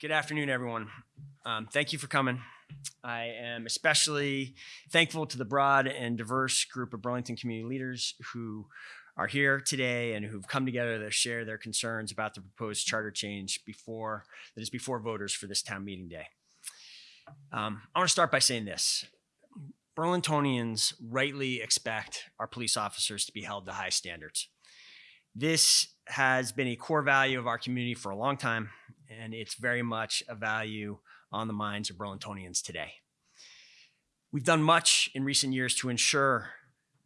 Good afternoon, everyone. Um, thank you for coming. I am especially thankful to the broad and diverse group of Burlington community leaders who are here today and who've come together to share their concerns about the proposed charter change before that is before voters for this town meeting day. Um, I want to start by saying this. Burlingtonians rightly expect our police officers to be held to high standards. This has been a core value of our community for a long time, and it's very much a value on the minds of Burlingtonians today. We've done much in recent years to ensure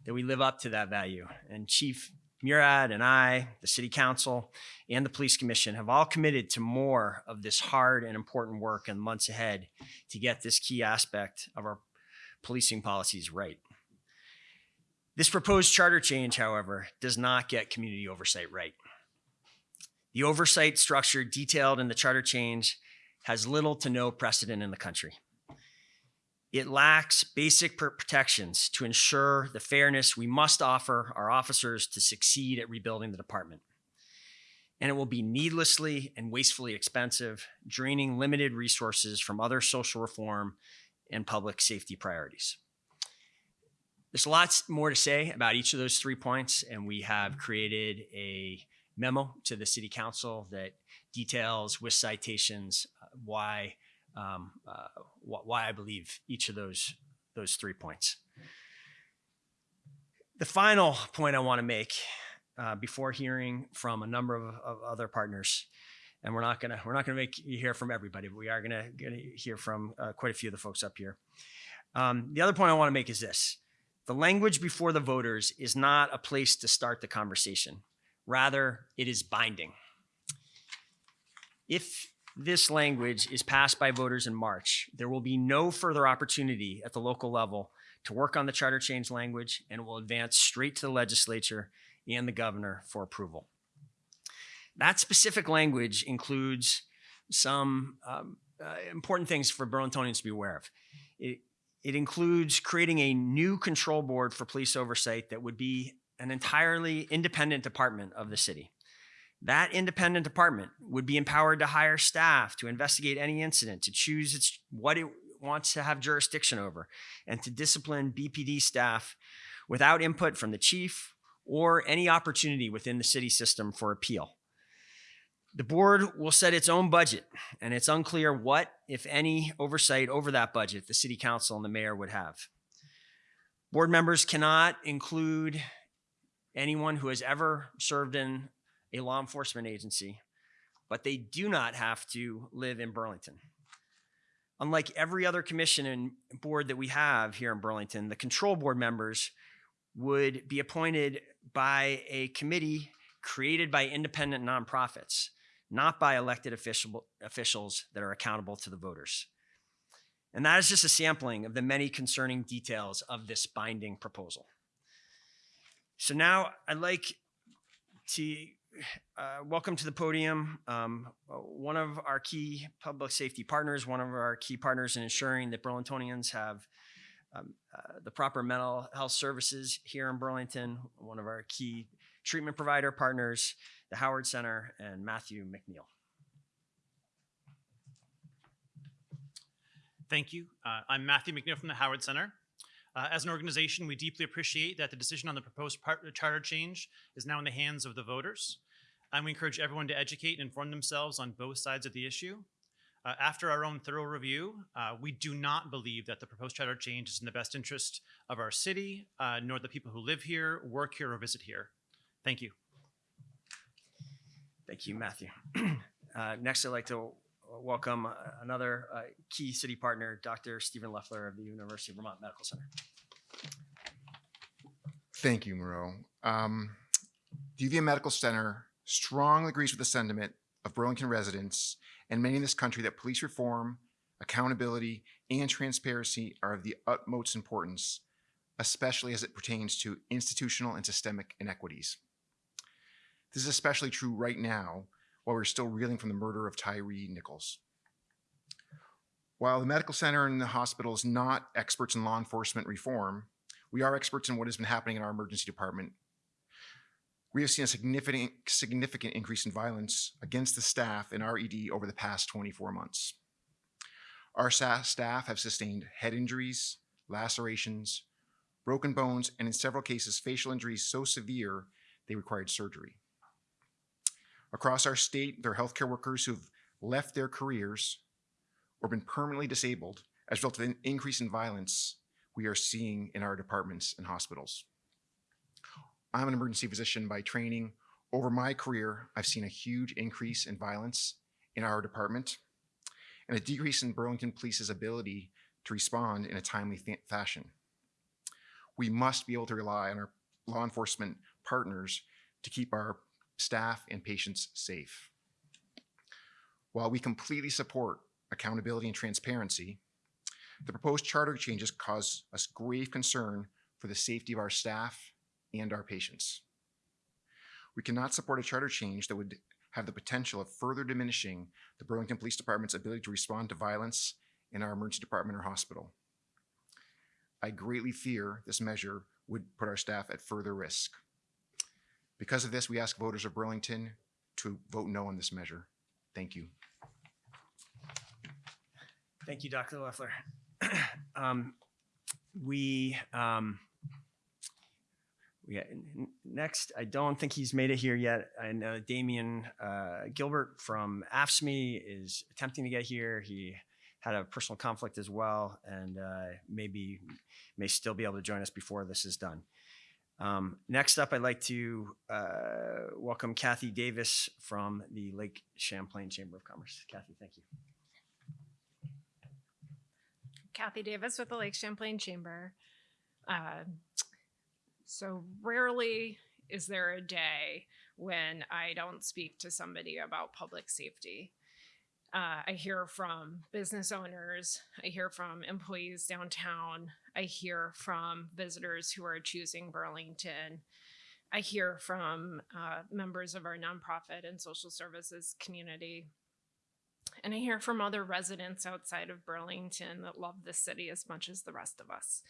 that we live up to that value, and Chief Murad and I, the City Council, and the Police Commission have all committed to more of this hard and important work in the months ahead to get this key aspect of our policing policies right. This proposed charter change, however, does not get community oversight right. The oversight structure detailed in the charter change has little to no precedent in the country. It lacks basic protections to ensure the fairness we must offer our officers to succeed at rebuilding the department. And it will be needlessly and wastefully expensive, draining limited resources from other social reform and public safety priorities. There's lots more to say about each of those three points, and we have created a memo to the City Council that details with citations uh, why um, uh, wh why I believe each of those those three points. The final point I want to make uh, before hearing from a number of, of, other partners, and we're not gonna we're not gonna make you hear from everybody, but we are gonna, gonna hear from uh, quite a few of the folks up here. Um, the other point I want to make is this: the language before the voters is not a place to start the conversation. Rather, it is binding. If this language is passed by voters in March, there will be no further opportunity at the local level to work on the charter change language and will advance straight to the legislature and the governor for approval. That specific language includes some um, uh, important things for Burlingtonians to be aware of. It, it includes creating a new control board for police oversight that would be an entirely independent department of the city. That independent department would be empowered to hire staff to investigate any incident, to choose its, what it wants to have jurisdiction over, and to discipline BPD staff without input from the chief or any opportunity within the city system for appeal. The board will set its own budget, and it's unclear what, if any, oversight over that budget the city council and the mayor would have. Board members cannot include anyone who has ever served in a law enforcement agency, but they do not have to live in Burlington. Unlike every other commission and board that we have here in Burlington, the control board members would be appointed by a committee created by independent nonprofits, not by elected official, officials that are accountable to the voters. And that is just a sampling of the many concerning details of this binding proposal. So now I'd like to uh, welcome to the podium um, one of our key public safety partners, one of our key partners in ensuring that Burlingtonians have um, uh, the proper mental health services here in Burlington, one of our key treatment provider partners, the Howard Center, and Matthew McNeil. Thank you. Uh, I'm Matthew McNeil from the Howard Center. Uh, as an organization, we deeply appreciate that the decision on the proposed charter change is now in the hands of the voters. And we encourage everyone to educate and inform themselves on both sides of the issue. Uh, after our own thorough review, uh, we do not believe that the proposed charter change is in the best interest of our city, uh, nor the people who live here, work here, or visit here. Thank you. Thank you, Matthew. Uh, next, I'd like to welcome uh, another uh, key city partner, Dr. Stephen Leffler of the University of Vermont Medical Center. Thank you, Miro. Um, the UVM Medical Center strongly agrees with the sentiment of Burlington residents and many in this country that police reform, accountability, and transparency are of the utmost importance, especially as it pertains to institutional and systemic inequities. This is especially true right now while we're still reeling from the murder of Tyre Nichols. While the medical center and the hospital is not experts in law enforcement reform, we are experts in what has been happening in our emergency department. We have seen a significant, significant increase in violence against the staff in our ED over the past 24 months. Our staff have sustained head injuries, lacerations, broken bones, and in several cases, facial injuries so severe they required surgery. Across our state, there are healthcare workers who've left their careers or been permanently disabled as a result of an increase in violence we are seeing in our departments and hospitals. I'm an emergency physician by training. Over my career, I've seen a huge increase in violence in our department and a decrease in Burlington Police's ability to respond in a timely fa- fashion. We must be able to rely on our law enforcement partners to keep our staff and patients safe. While we completely support accountability and transparency, the proposed charter changes cause us grave concern for the safety of our staff and our patients. We cannot support a charter change that would have the potential of further diminishing the Burlington Police Department's ability to respond to violence in our emergency department or hospital. I greatly fear this measure would put our staff at further risk. Because of this, we ask voters of Burlington to vote no on this measure. Thank you. Thank you, Dr. Leffler. um, we, um, we next, I don't think he's made it here yet. I know Damian uh, Gilbert from AFSCME is attempting to get here. He had a personal conflict as well, and uh, maybe may still be able to join us before this is done. Um, next up, I'd like to uh, welcome Kathy Davis from the Lake Champlain Chamber of Commerce. Kathy, thank you. Kathy Davis with the Lake Champlain Chamber. Uh, so rarely is there a day when I don't speak to somebody about public safety. Uh, I hear from business owners, I hear from employees downtown, I hear from visitors who are choosing Burlington. I hear from uh, members of our nonprofit and social services community. And I hear from other residents outside of Burlington that love this city as much as the rest of us.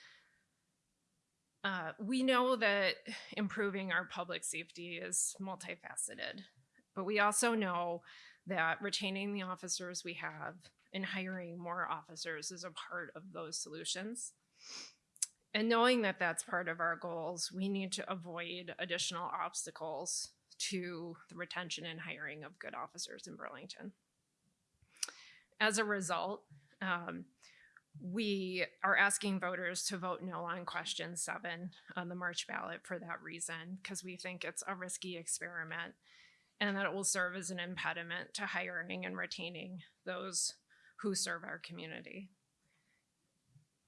Uh, we know that improving our public safety is multifaceted, but we also know that retaining the officers we have and hiring more officers is a part of those solutions. And knowing that that's part of our goals, we need to avoid additional obstacles to the retention and hiring of good officers in Burlington. As a result, um, we are asking voters to vote no on question seven on the March ballot for that reason, because we think it's a risky experiment and that it will serve as an impediment to hiring and retaining those who serve our community.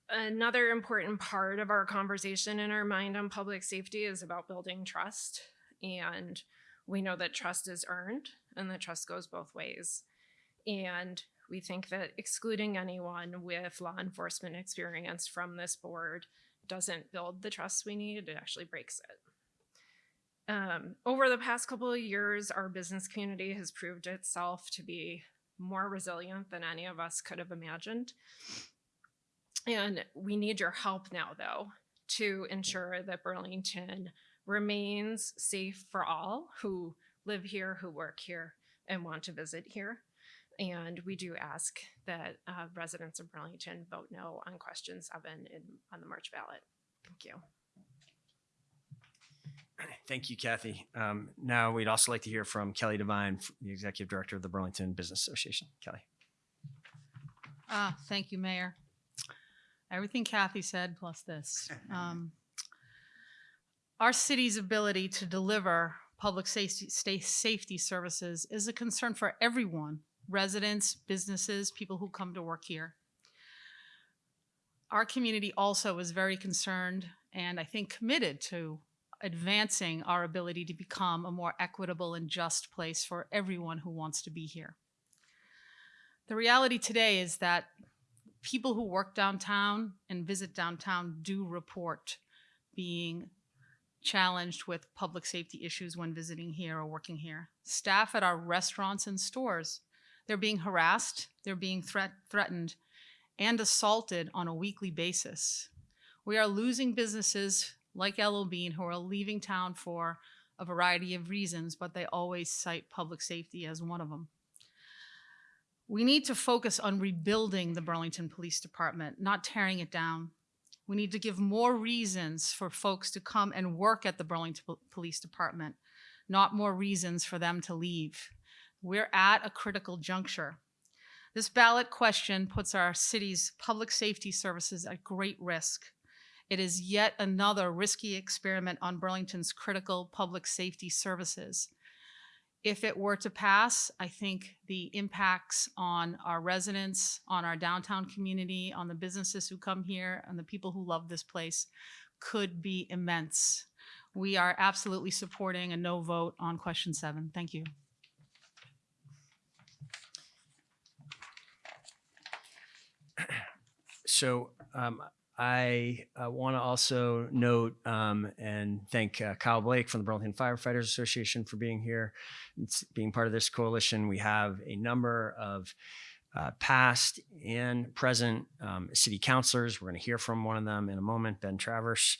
Another important part of our conversation in our mind on public safety is about building trust. And we know that trust is earned and that trust goes both ways. And we think that excluding anyone with law enforcement experience from this board doesn't build the trust we need, it actually breaks it. Um, over the past couple of years, our business community has proved itself to be more resilient than any of us could have imagined. And we need your help now, though, to ensure that Burlington remains safe for all who live here, who work here, and want to visit here. And we do ask that uh, residents of Burlington vote no on question seven in, on the March ballot. Thank you. Thank you, Kathy. Um, now we'd also like to hear from Kelly Devine, the Executive Director of the Burlington Business Association. Kelly. Ah, thank you, Mayor. Everything Kathy said plus this. Um, Our city's ability to deliver public safety, safety services is a concern for everyone, residents, businesses, people who come to work here. Our community also is very concerned and I think committed to advancing our ability to become a more equitable and just place for everyone who wants to be here. The reality today is that people who work downtown and visit downtown do report being challenged with public safety issues when visiting here or working here. Staff at our restaurants and stores, they're being harassed, they're being threat- threatened, and assaulted on a weekly basis. We are losing businesses like Yellow Bean who are leaving town for a variety of reasons, but they always cite public safety as one of them. We need to focus on rebuilding the Burlington Police Department, not tearing it down. We need to give more reasons for folks to come and work at the Burlington Police Department, not more reasons for them to leave. We're at a critical juncture. This ballot question puts our city's public safety services at great risk. It is yet another risky experiment on Burlington's critical public safety services. If it were to pass, I think the impacts on our residents, on our downtown community, on the businesses who come here, and the people who love this place could be immense. We are absolutely supporting a no vote on question seven. Thank you. So um, I uh, want to also note um, and thank uh, Kyle Blake from the Burlington Firefighters Association for being here, being part of this coalition. We have a number of uh, past and present um, city councilors. We're going to hear from one of them in a moment, Ben Traverse.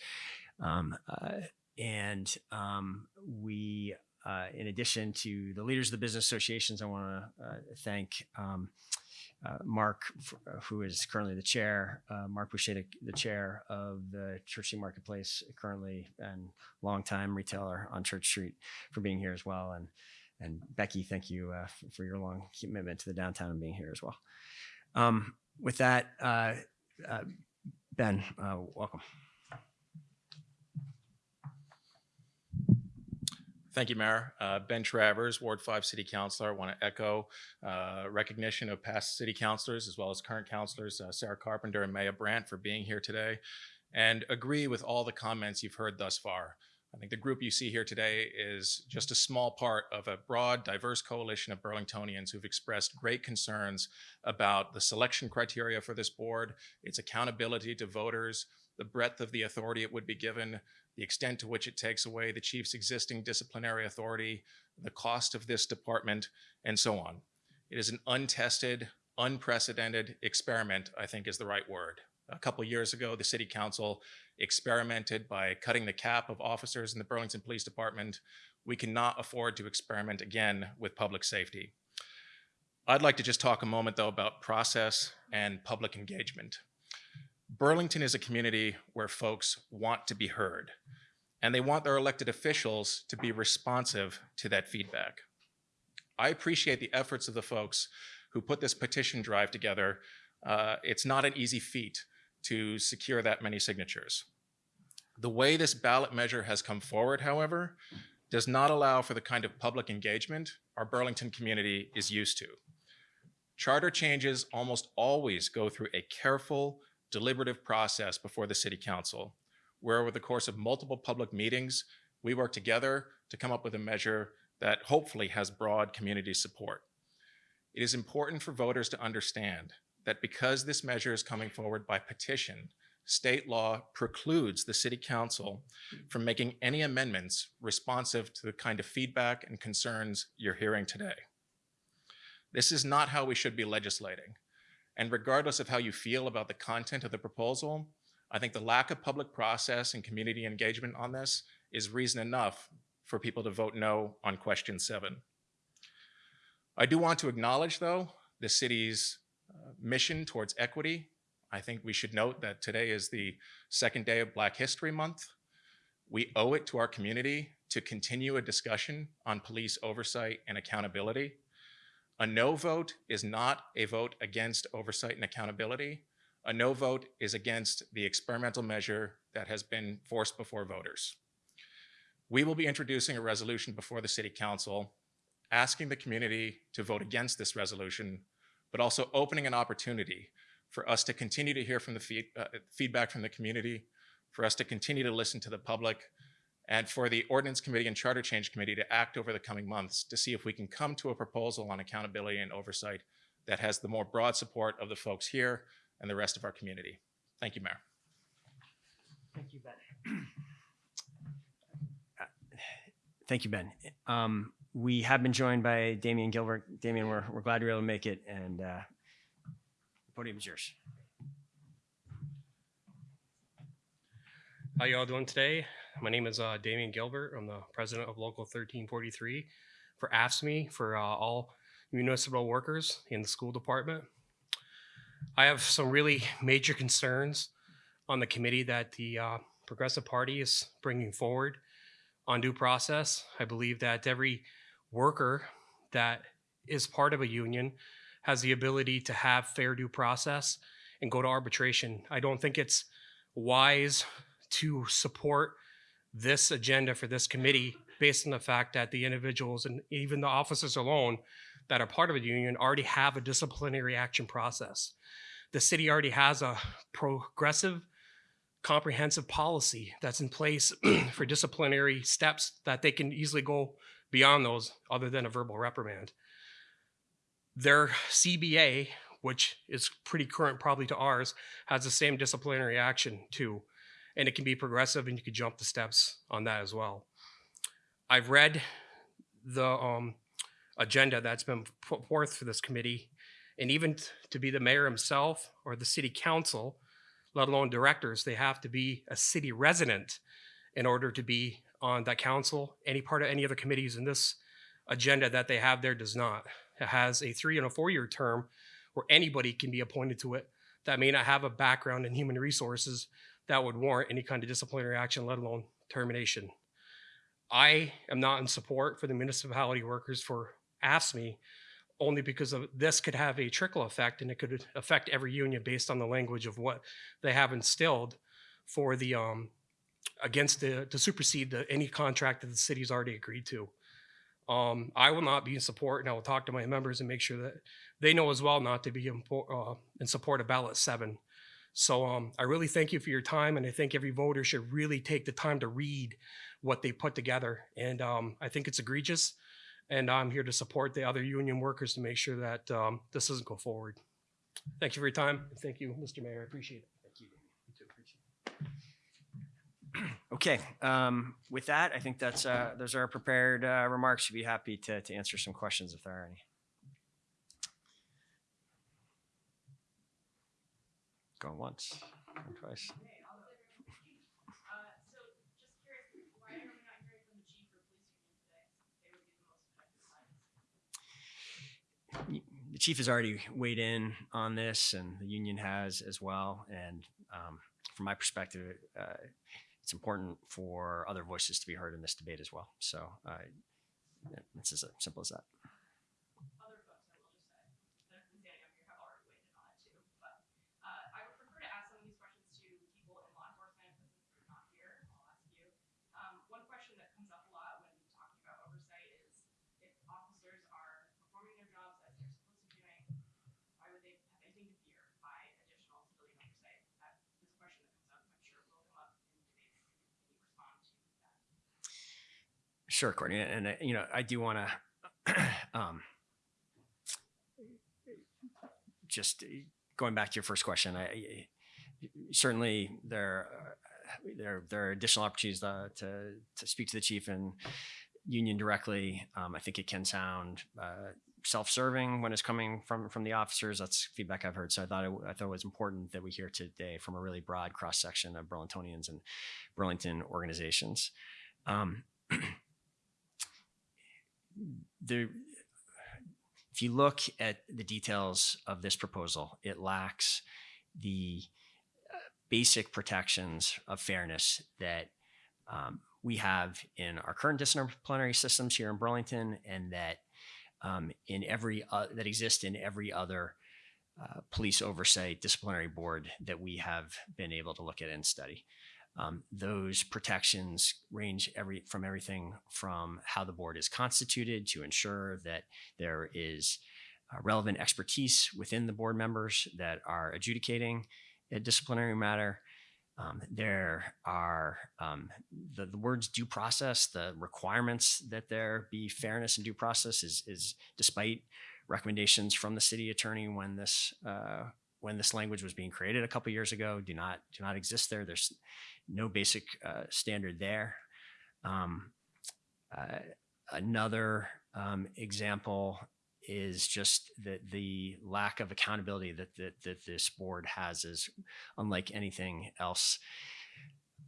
Um, uh, and um, we, uh, in addition to the leaders of the business associations, I want to uh, thank um, uh, Mark, uh, who is currently the chair, uh, Mark Boucher, the, the chair of the Church Street Marketplace, currently and longtime retailer on Church Street, for being here as well. And and Becky, thank you uh, f- for your long commitment to the downtown and being here as well. Um, with that, uh, uh, Ben, welcome. Thank you, Mayor. Uh, Ben Traverse, Ward 5 City Councilor. I want to echo uh, recognition of past city councilors as well as current councilors, uh, Sarah Carpenter and Maya Brandt, for being here today, and agree with all the comments you've heard thus far. I think the group you see here today is just a small part of a broad, diverse coalition of Burlingtonians who've expressed great concerns about the selection criteria for this board, its accountability to voters, the breadth of the authority it would be given, the extent to which it takes away the chief's existing disciplinary authority, the cost of this department, and so on. It is an untested, unprecedented experiment, I think is the right word. A couple years ago, the city council experimented by cutting the cap of officers in the Burlington Police Department. We cannot afford to experiment again with public safety. I'd like to just talk a moment, though, about process and public engagement. Burlington is a community where folks want to be heard, and they want their elected officials to be responsive to that feedback. I appreciate the efforts of the folks who put this petition drive together. Uh, it's not an easy feat to secure that many signatures. The way this ballot measure has come forward, however, does not allow for the kind of public engagement our Burlington community is used to. Charter changes almost always go through a careful, deliberative process before the city council, where over the course of multiple public meetings, we work together to come up with a measure that hopefully has broad community support. It is important for voters to understand that because this measure is coming forward by petition, state law precludes the city council from making any amendments responsive to the kind of feedback and concerns you're hearing today. This is not how we should be legislating. And regardless of how you feel about the content of the proposal, I think the lack of public process and community engagement on this is reason enough for people to vote no on question seven. I do want to acknowledge, though, the city's uh, mission towards equity. I think we should note that today is the second day of Black History Month. We owe it to our community to continue a discussion on police oversight and accountability. A no vote is not a vote against oversight and accountability. A no vote is against the experimental measure that has been forced before voters. We will be introducing a resolution before the City Council asking the community to vote against this resolution, but also opening an opportunity for us to continue to hear from the feed, uh, feedback from the community, for us to continue to listen to the public, and for the Ordinance Committee and Charter Change Committee to act over the coming months to see if we can come to a proposal on accountability and oversight that has the more broad support of the folks here and the rest of our community. Thank you, Mayor. Thank you, Ben. Thank you, Ben. Um, we have been joined by Damian Gilbert. Damian, we're, we're glad you're able to make it, and uh, the podium is yours. How you all doing today? My name is uh, Damian Gilbert. I'm the president of Local 1343 for AFSCME for uh, all municipal workers in the school department. I have some really major concerns on the committee that the uh, Progressive Party is bringing forward on due process. I believe that every worker that is part of a union has the ability to have fair due process and go to arbitration. I don't think it's wise to support this agenda for this committee based on the fact that the individuals and even the officers alone that are part of a union already have a disciplinary action process. The city already has a progressive, comprehensive policy that's in place for disciplinary steps that they can easily go beyond those other than a verbal reprimand. Their CBA, which is pretty current probably to ours, has the same disciplinary action too. And it can be progressive and you can jump the steps on that as well. I've read the um, agenda that's been put forth for this committee. And even to be the mayor himself or the city council, let alone directors, they have to be a city resident in order to be on that council. Any part of any of the committees in this agenda that they have there does not. It has a three and a four year term where anybody can be appointed to it that may not have a background in human resources that would warrant any kind of disciplinary action, let alone termination. I am not in support for the municipality workers for AFSCME only because of this could have a trickle effect and it could affect every union based on the language of what they have instilled for the um against the to supersede the, any contract that the city's already agreed to. Um, I will not be in support, and I will talk to my members and make sure that they know as well not to be in, uh, in support of ballot seven. So um, I really thank you for your time, and I think every voter should really take the time to read what they put together. And um, I think it's egregious, and I'm here to support the other union workers to make sure that um, this doesn't go forward. Thank you for your time, thank you, Mr. Mayor. I appreciate it. Thank you. You too, appreciate it. Okay, um, with that, I think that's, uh, those are our prepared, uh, remarks. We'd be happy to, to answer some questions if there are any. Going once, going twice. The chief has already weighed in on this and the union has as well. And, um, from my perspective, uh, it's important for other voices to be heard in this debate as well. So, uh, it's as simple as that. other folks, I will just say, that have been standing up here have already weighed in on it too. But uh, I would prefer to ask some of these questions to people in law enforcement, but since they're not here, I'll ask you. Um, one question that comes up a lot when talking about oversight is if officers are performing their jobs as they're supposed to be doing, why would they have anything to fear by additional civilian oversight? That is a question that comes up, I'm sure will come up in debates. Can you respond to that? Sure, Courtney. And, you know, I do want to um, just uh, going back to your first question. I, certainly there uh, there there are additional opportunities uh, to to speak to the chief and union directly. Um, I think it can sound uh, self-serving when it's coming from from the officers. That's feedback I've heard. So I thought it, I thought it was important that we hear today from a really broad cross section of Burlingtonians and Burlington organizations. Um, the if you look at the details of this proposal, it lacks the uh, basic protections of fairness that um, we have in our current disciplinary systems here in Burlington, and that um, in every uh, that exist in every other uh, police oversight disciplinary board that we have been able to look at and study. Um, those protections range every from everything from how the board is constituted to ensure that there is uh, relevant expertise within the board members that are adjudicating a disciplinary matter. Um, there are um, the, the words due process, the requirements that there be fairness and due process is, is despite recommendations from the city attorney when this uh, when this language was being created a couple years ago do not do not exist there. There's no basic uh, standard there. Um, uh, another um, example is just that the lack of accountability that, that that this board has is unlike anything else.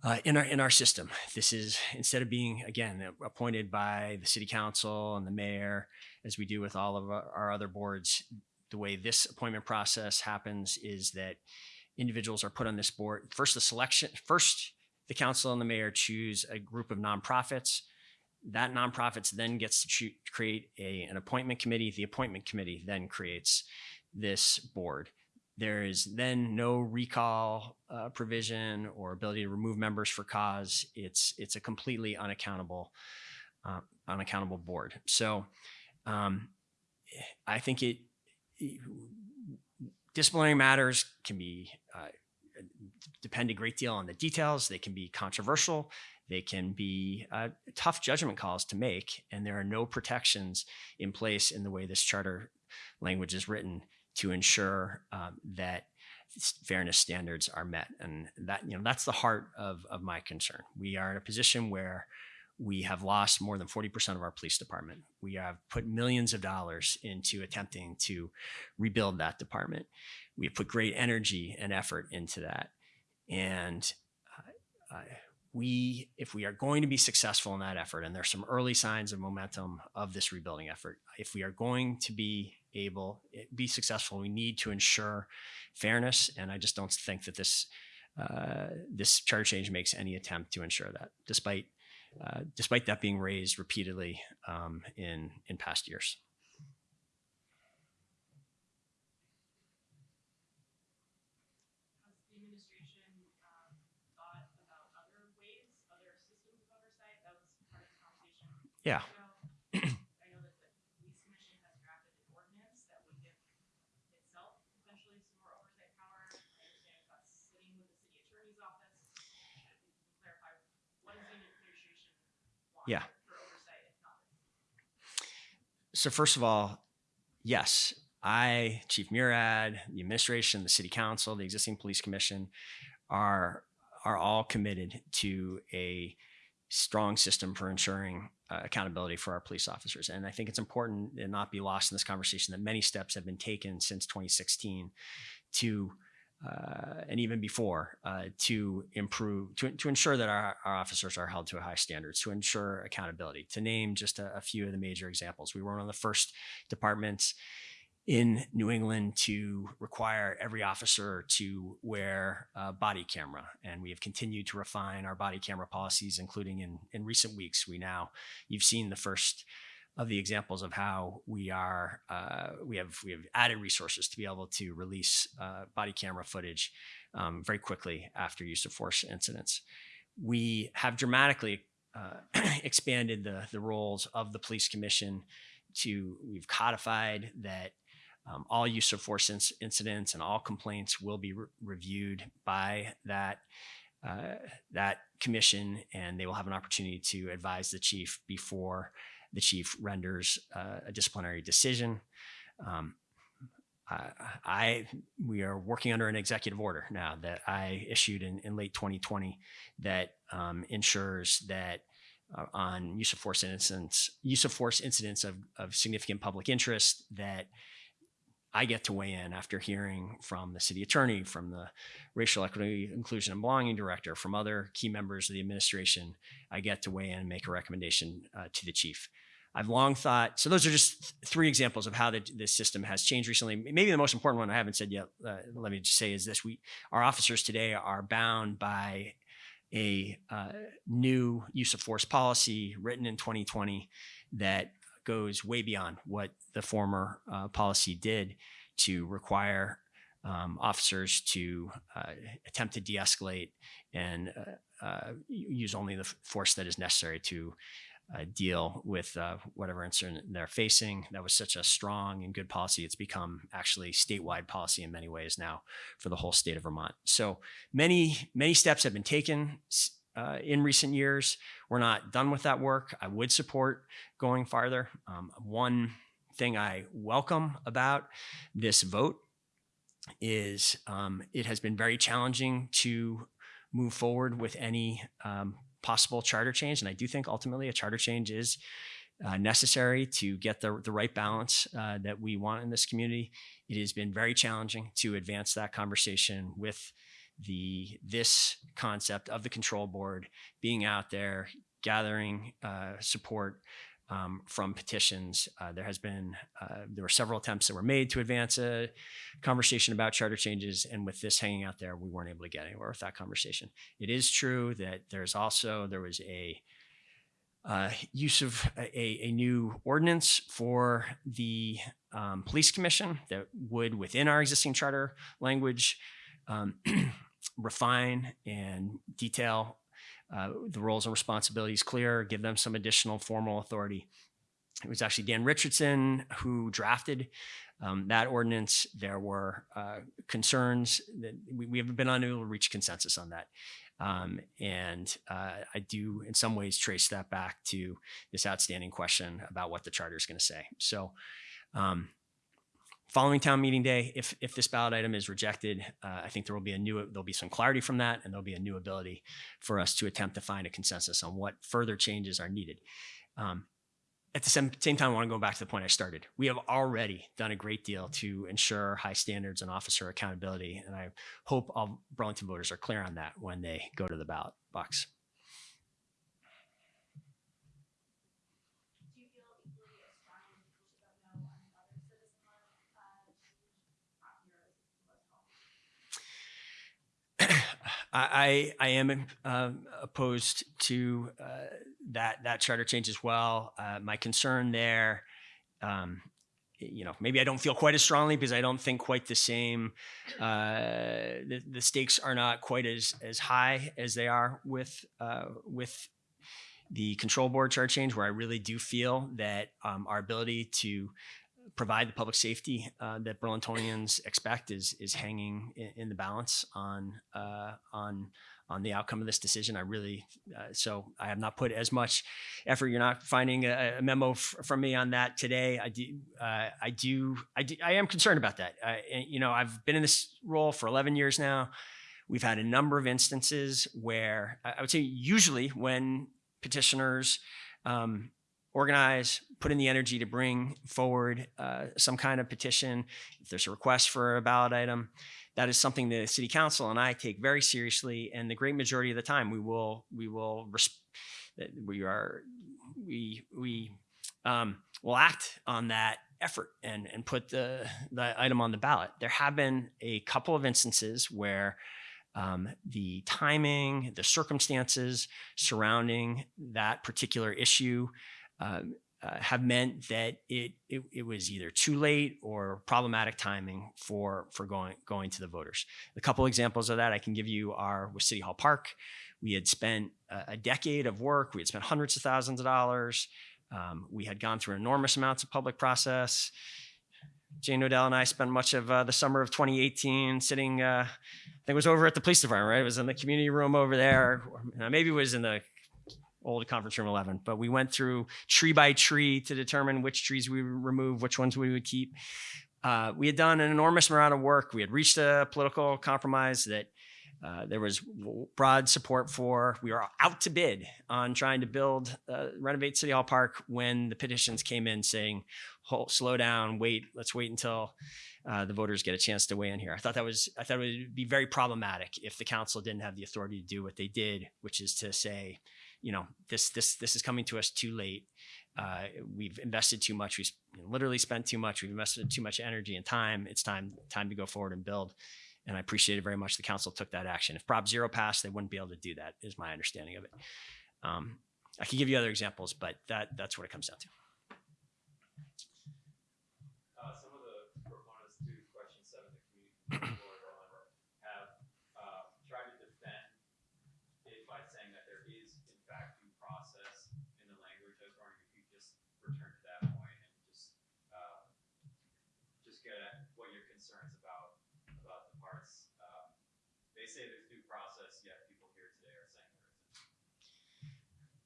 uh, in our in our system. This is instead of being again appointed by the city council and the mayor, as we do with all of our, our other boards. The way this appointment process happens is that individuals are put on this board. First, the selection. First, the council and the mayor choose a group of nonprofits. That nonprofits then gets to create a, an appointment committee. The appointment committee then creates this board. There is then no recall uh, provision or ability to remove members for cause. It's it's a completely unaccountable uh, unaccountable board. So um, I think it disciplinary matters can be uh, depend a great deal on the details. They can be controversial. They can be uh, tough judgment calls to make, and there are no protections in place in the way this charter language is written to ensure um, that fairness standards are met. And that you know that's the heart of of my concern. We are in a position where we have lost more than 40% of our police department. We have put millions of dollars into attempting to rebuild that department. We have put great energy and effort into that. And uh, we, if we are going to be successful in that effort, and there's some early signs of momentum of this rebuilding effort, if we are going to be able be successful, we need to ensure fairness. And I just don't think that this uh, this charter change makes any attempt to ensure that, despite uh, despite that being raised repeatedly um, in in past years. Has the administration um, thought about other ways, other systems of oversight? That was part of the conversation. Yeah. ago. I know that the police commission has drafted an ordinance that would give itself potentially some more oversight power. I understand that's sitting with the city attorney's office. If you can clarify, what does the administration want Yeah. So first of all, yes, I, Chief Murad, the administration, the city council, the existing police commission are are all committed to a strong system for ensuring uh, accountability for our police officers. And I think it's important and not be lost in this conversation that many steps have been taken since 2016 to uh, and even before uh, to improve to, to ensure that our, our officers are held to a high standards to ensure accountability to name just a, a few of the major examples we were one of the first departments in New England to require every officer to wear a body camera. And we have continued to refine our body camera policies, including in, in recent weeks. We now, you've seen the first of the examples of how we are, uh, we have we have added resources to be able to release uh, body camera footage um, very quickly after use of force incidents. We have dramatically uh, expanded the the roles of the police commission to we've codified that um, all use of force inc- incidents and all complaints will be re- reviewed by that uh, that commission, and they will have an opportunity to advise the chief before the chief renders uh, a disciplinary decision. Um, I, I we are working under an executive order now that I issued in, in late 2020 that um, ensures that uh, on use of force incidents, use of force incidents of, of significant public interest that I get to weigh in after hearing from the city attorney, from the racial equity, inclusion, and belonging director, from other key members of the administration. I get to weigh in and make a recommendation uh, to the chief. I've long thought, so those are just three examples of how the, this system has changed recently. Maybe the most important one I haven't said yet, uh, let me just say is this. We, our officers today are bound by a uh, new use of force policy written in 2020 that goes way beyond what the former uh, policy did to require um, officers to uh, attempt to de-escalate and uh, uh, use only the force that is necessary to uh, deal with whatever incident they're facing. That was such a strong and good policy. It's become actually statewide policy in many ways now for the whole state of Vermont. So many, many steps have been taken uh, in recent years. We're not done with that work. I would support going farther. Um, one thing I welcome about this vote is um, it has been very challenging to move forward with any um, possible charter change. And I do think ultimately a charter change is uh, necessary to get the, the right balance uh, that we want in this community. It has been very challenging to advance that conversation with the this concept of the control board being out there, gathering uh, support um, from petitions. Uh, there has been uh, there were several attempts that were made to advance a conversation about charter changes, and with this hanging out there, we weren't able to get anywhere with that conversation. It is true that there's also there was a uh, use of a, a new ordinance for the um, police commission that would, within our existing charter language, um, refine and detail uh, the roles and responsibilities clear, give them some additional formal authority. It was actually Dan Richardson who drafted um, that ordinance. There were uh, concerns that we, we haven't been unable to reach consensus on that. Um, and uh, I do, in some ways, trace that back to this outstanding question about what the charter is going to say. So, um, following town meeting day, if if this ballot item is rejected, uh, I think there will be a new there'll be some clarity from that, and there'll be a new ability for us to attempt to find a consensus on what further changes are needed. Um, at the same, same time, I want to go back to the point I started. We have already done a great deal to ensure high standards and officer accountability, and I hope all Burlington voters are clear on that when they go to the ballot box. Do you feel equally as strongly that people should vote no on other citizen led uh, change? Not here is the most helpful. I, I am um, opposed to uh, that that charter change as well. Uh, my concern there, um, you know, maybe I don't feel quite as strongly because I don't think quite the same. Uh, the, the stakes are not quite as as high as they are with uh, with the control board charter change, where I really do feel that um, our ability to provide the public safety uh, that Burlingtonians expect is is hanging in, in the balance on uh, on on the outcome of this decision. I really uh, so I have not put as much effort. You're not finding a, a memo from me on that today. I do uh, I do I do, I am concerned about that. You know I've been in this role for 11 years now. We've had a number of instances where I I would say usually when petitioners um, organize, put in the energy to bring forward uh, some kind of petition. If there's a request for a ballot item, that is something the city council and I take very seriously. And the great majority of the time, we will we will we are we we um, will act on that effort and and put the the item on the ballot. There have been a couple of instances where um, the timing, the circumstances surrounding that particular issue um, uh, have meant that it, it it was either too late or problematic timing for for going going to the voters. A couple examples of that I can give you are with City Hall Park. We had spent a, a decade of work. We had spent hundreds of thousands of dollars. Um, we had gone through enormous amounts of public process. Jane Knodell and I spent much of uh, the summer of 2018 sitting, uh, I think it was over at the police department, right? It was in the community room over there. Uh, Maybe it was in the old conference room 11, but we went through tree by tree to determine which trees we would remove, which ones we would keep. Uh, we had done an enormous amount of work. We had reached a political compromise that uh, there was broad support for. We were out to bid on trying to build, uh, renovate City Hall Park when the petitions came in saying, slow down, wait, let's wait until uh, the voters get a chance to weigh in here. I thought that was, I thought it would be very problematic if the council didn't have the authority to do what they did, which is to say, you know, this, this, this is coming to us too late. Uh, we've invested too much. We've literally spent too much. We've invested too much energy and time. It's time, time to go forward and build and I appreciated very much the council took that action. If Prop Zero passed, they wouldn't be able to do that. Is my understanding of it. Um, I could give you other examples, but that that's what it comes down to. Uh, some of the proponents to question seven, the community board, however, have, uh, tried to defend it by saying that there is in fact due process in the language. I was wondering if you could just return to that point and just, uh, just get at what your concerns about, about the parts. Um, They say there's due process, yet people here today are saying there isn't.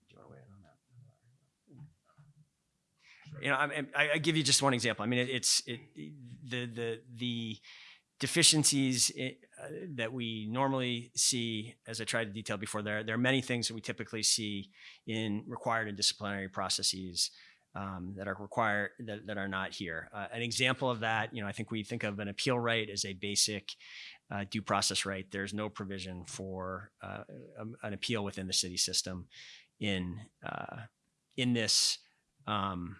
Do you want to weigh in on that? You know, I, I, I give you just one example. I mean, it, it's it, the the the deficiencies i uh, that we normally see, as I tried to detail before. There there are many things that we typically see in required and disciplinary processes um, that are required that, that are not here. Uh, an example of that, you know, I think we think of an appeal right as a basic uh, due process right. There's no provision for uh, um, an appeal within the city system in uh, in this um,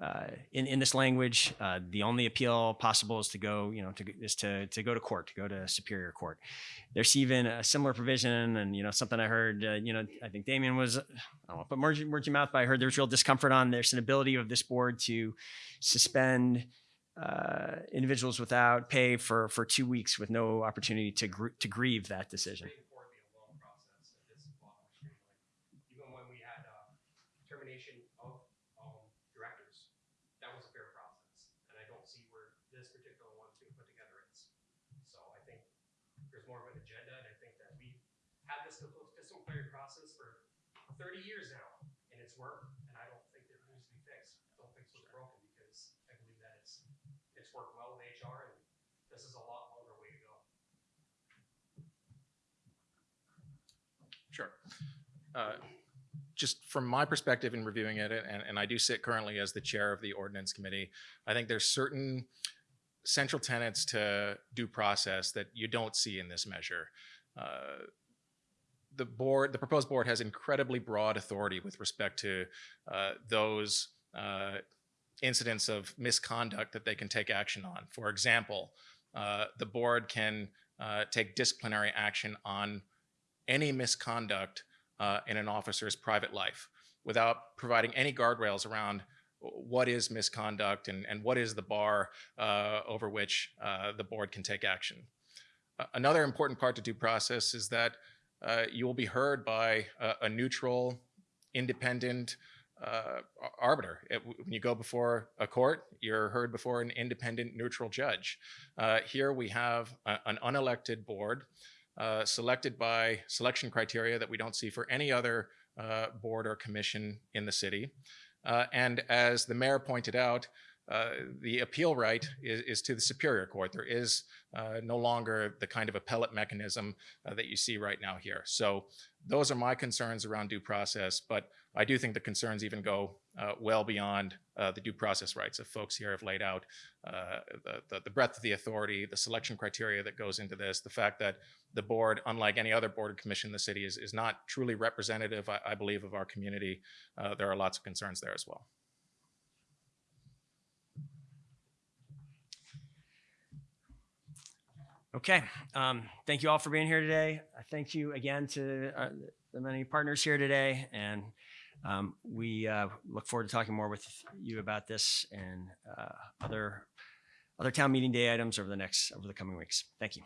uh, in in this language. Uh, the only appeal possible is to go, you know, to is to to go to court, to go to superior court. There's even a similar provision, and you know, something I heard. Uh, you know, I think Damien was. I don't to put words in your mouth, but I heard there's real discomfort on. There's an ability of this board to suspend uh, individuals without pay for for two weeks with no opportunity to gr- to grieve that decision. straightforward, be a long process, and this is a lot more streamlined. Even when we had uh, termination of um, directors, that was a fair process, and I don't see where this particular one's being put together is. So I think there's more of an agenda, and I think that we've had this disciplinary process for 30 years now, and it's worked, and I don't think that it needs to be fixed. I don't think it's what's broken because I believe that it's it's worked well with HR, and this is a lot longer way to go. Sure. Uh, Just from my perspective in reviewing it, and, and I do sit currently as the chair of the ordinance committee, I think there's certain central tenets to due process that you don't see in this measure. Uh, The board, the proposed board has incredibly broad authority with respect to uh, those uh, incidents of misconduct that they can take action on. For example, uh, the board can uh, take disciplinary action on any misconduct uh, in an officer's private life without providing any guardrails around what is misconduct and, and what is the bar uh, over which uh, the board can take action. Another important part to due process is that uh, you will be heard by a, a neutral, independent uh, arbiter. It- when you go before a court, you're heard before an independent, neutral judge. Uh, here we have a- an unelected board uh, selected by selection criteria that we don't see for any other uh, board or commission in the city. Uh, and as the mayor pointed out, uh, the appeal right is, is to the superior court. There is uh, no longer the kind of appellate mechanism uh, that you see right now here. So those are my concerns around due process, but I do think the concerns even go uh, well beyond uh, the due process rights that folks here have laid out the, the, the breadth of the authority, the selection criteria that goes into this, the fact that the board, unlike any other board or commission in the city, is, is not truly representative, I, I believe, of our community. There are lots of concerns there as well. Okay. Um, thank you all for being here today. I thank you again to uh, the many partners here today. And um, we uh, look forward to talking more with you about this and uh, other other town meeting day items over the next over the coming weeks. Thank you.